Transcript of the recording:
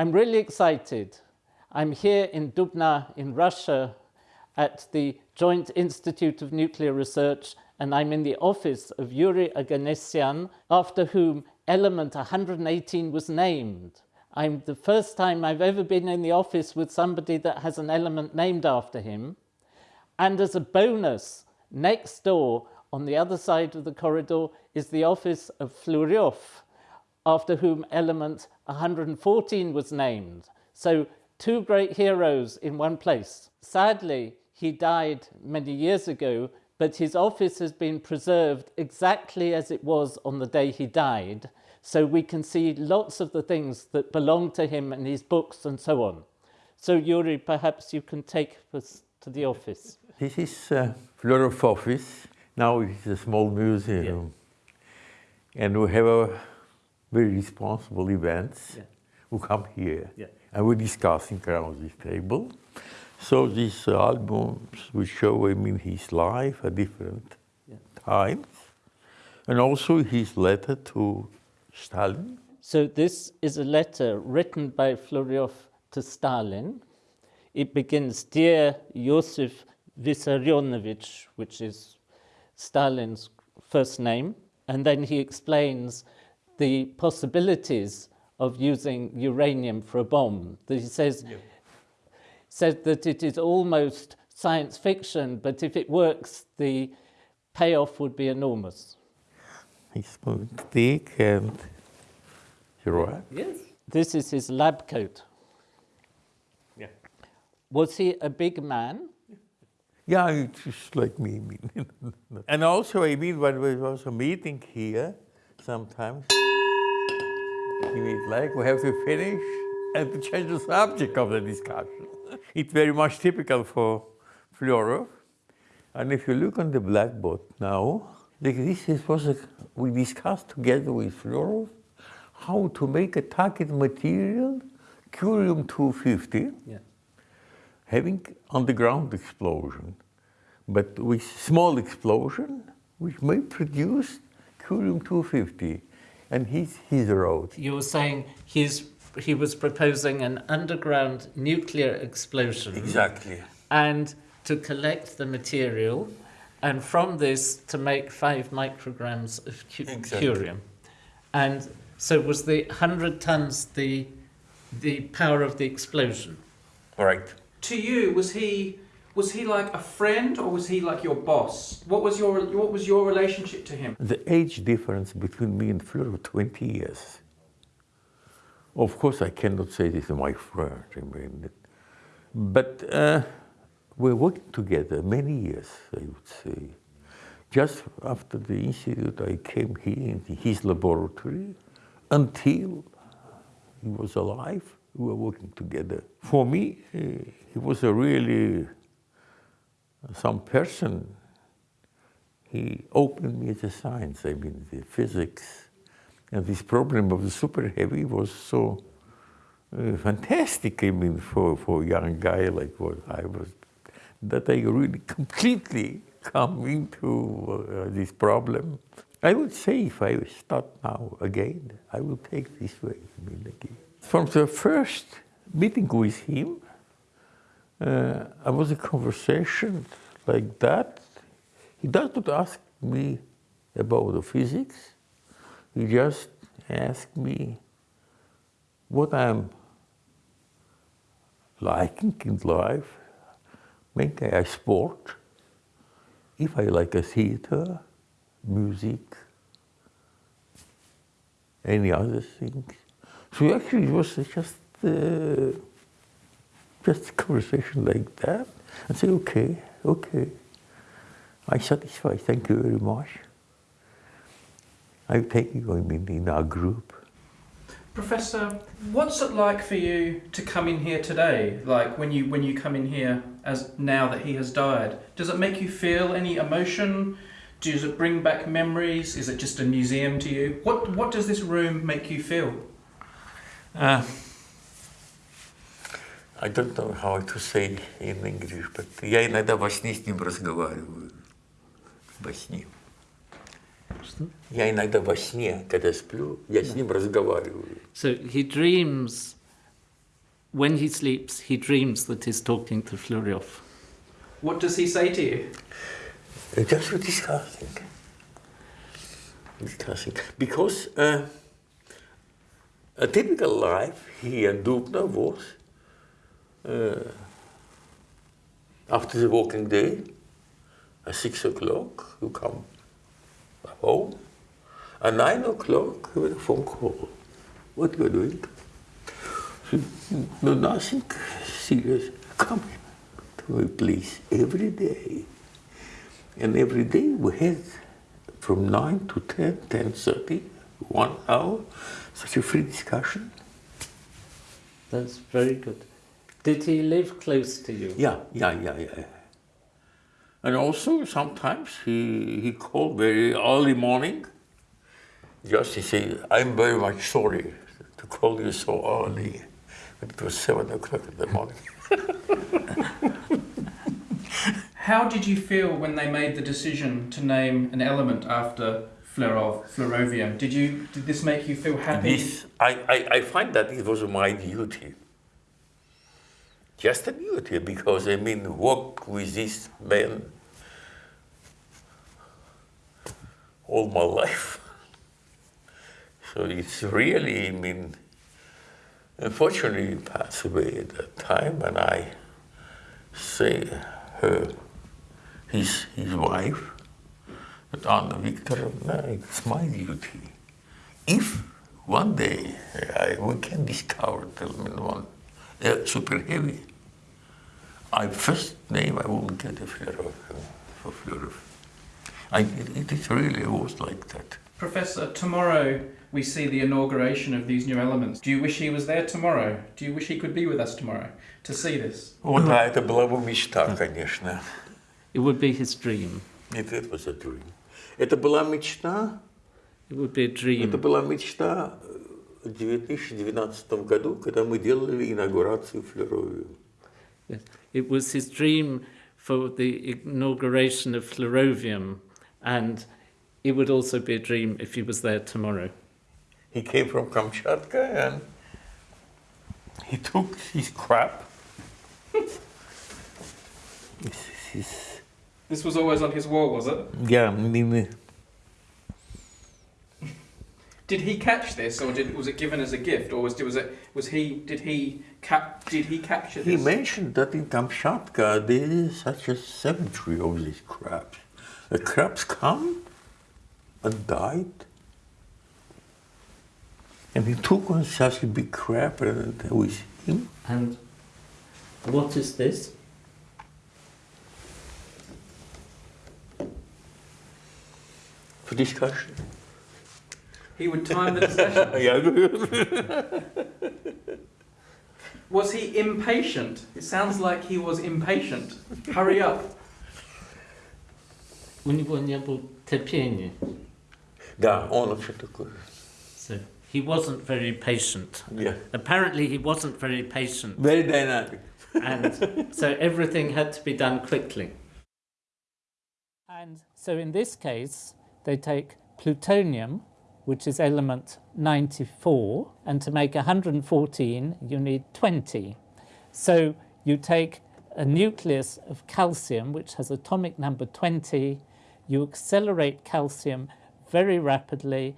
I'm really excited. I'm here in Dubna in Russia at the Joint Institute of Nuclear Research and I'm in the office of Yuri Oganessian, after whom element 118 was named. I'm the first time I've ever been in the office with somebody that has an element named after him. And as a bonus, next door on the other side of the corridor is the office of Flerov, after whom element 114 was named. So two great heroes in one place. Sadly, he died many years ago, but his office has been preserved exactly as it was on the day he died. So we can see lots of the things that belong to him and his books and so on. So Yuri, perhaps you can take us to the office. This is uh, Flerov office. Now it's a small museum. Yeah. And we have a very responsible events yeah. who come here. Yeah. And we discussing around this table. So these albums will show him in his life at different yeah. times. And also his letter to Stalin. So this is a letter written by Flerov to Stalin. It begins, Dear Yosef Vissarionovich, which is Stalin's first name, and then he explains the possibilities of using uranium for a bomb. He says, yeah. says that it is almost science fiction, but if it works, the payoff would be enormous. He's thick and you're right. Yes. This is his lab coat. Yeah. Was he a big man? Yeah, just like me. and also, I mean, when we was a meeting here, sometimes, he mean, like, we have to finish and to change the subject of the discussion. it's very much typical for Flerov. And if you look on the blackboard now, like this is was a, we discussed together with Flerov how to make a target material, curium-250, yeah. having underground explosion, but with small explosion, which may produce curium-250. And he's, he's wrote. You were saying he's, he was proposing an underground nuclear explosion. Exactly. And to collect the material and from this to make five micrograms of cu exactly. curium. And so was the 100 tons the, the power of the explosion? Right. To you, was he, was he like a friend or was he like your boss? What was your, what was your relationship to him? The age difference between me and Fleur was 20 years. Of course, I cannot say this is my friend. I mean, but uh, we worked together many years, I would say. Just after the institute, I came here in his laboratory until he was alive. We were working together. For me, he was a really some person. He opened me to science, I mean, the physics. And this problem of the super heavy was so uh, fantastic, I mean, for, for a young guy like what I was that I really completely come into uh, this problem. I would say if I start now again, I will take this way. I mean, again. From the first meeting with him, uh, I was a conversation like that. He does not ask me about the physics. He just asked me what I'm liking in life Maybe I sport, if I like a theater, music, any other things. So actually it was just uh, just a conversation like that. I say, okay, okay. I satisfy, thank you very much. I take you in, in our group. Professor, what's it like for you to come in here today? Like when you when you come in here as now that he has died, does it make you feel any emotion? Does it bring back memories? Is it just a museum to you? What what does this room make you feel? Uh, I don't know how to say in English, but я иногда во сне с ним разговариваю. Во сне. Что? Я иногда во сне, когда сплю, я с ним разговариваю. So he dreams, when he sleeps, he dreams that he's talking to Flerov. What does he say to you? Just discussing. Discussing. Because uh, a typical life here in Dubna was uh, after the working day, at six o'clock, you come home. At nine o'clock, you have a phone call. What you are doing? No, nothing serious. Come to me, please, every day. And every day we had from 9 to 10, 10.30, one hour, such a free discussion. That's very good. Did he live close to you? Yeah, yeah, yeah, yeah. And also sometimes he, he called very early morning, just to say, I'm very much sorry to call you so early. But it was 7 o'clock in the morning. How did you feel when they made the decision to name an element after Flerov, Flerovium? Did you did this make you feel happy? This, I, I, I find that it was my duty. Just a duty, because I mean, work with this man all my life. So it's really, I mean, unfortunately, he passed away at that time, and I say her, his, his wife, that Anna Viktorovna, it's my duty. If one day I, we can discover element one uh, super heavy, I first name I will get a Flerov for Flerov. I, it, it really was like that. Professor, tomorrow we see the inauguration of these new elements. Do you wish he was there tomorrow? Do you wish he could be with us tomorrow to see this? Вот, да, это была бы мечта, конечно. It would be his dream. It, it was a dream. Это была мечта, It would be a dream. это была мечта в 2012 году, когда мы делали инаугурацию Флеровию. Yes. It was his dream for the inauguration of Flerovium, and it would also be a dream if he was there tomorrow. He came from Kamchatka and he took his crap. This is- This was always on his wall, was it? yeah, I mean, Did he catch this, or did, was it given as a gift, or was was it was he did he cap did he capture this? he mentioned that in Kamchatka there is such a cemetery of these crabs. The crabs come and died. And he took one such a big crab and with him. And what is this? For discussion. He would time the discussion. yeah. Was he impatient? It sounds like he was impatient. Hurry up. У него не было терпения. Да, он вообще такой. So he wasn't very patient. Yeah. Apparently, he wasn't very patient, Very dynamic. and so everything had to be done quickly. And so in this case, they take plutonium, which is element 94, and to make 114, you need 20. So you take a nucleus of calcium, which has atomic number 20, you accelerate calcium very rapidly,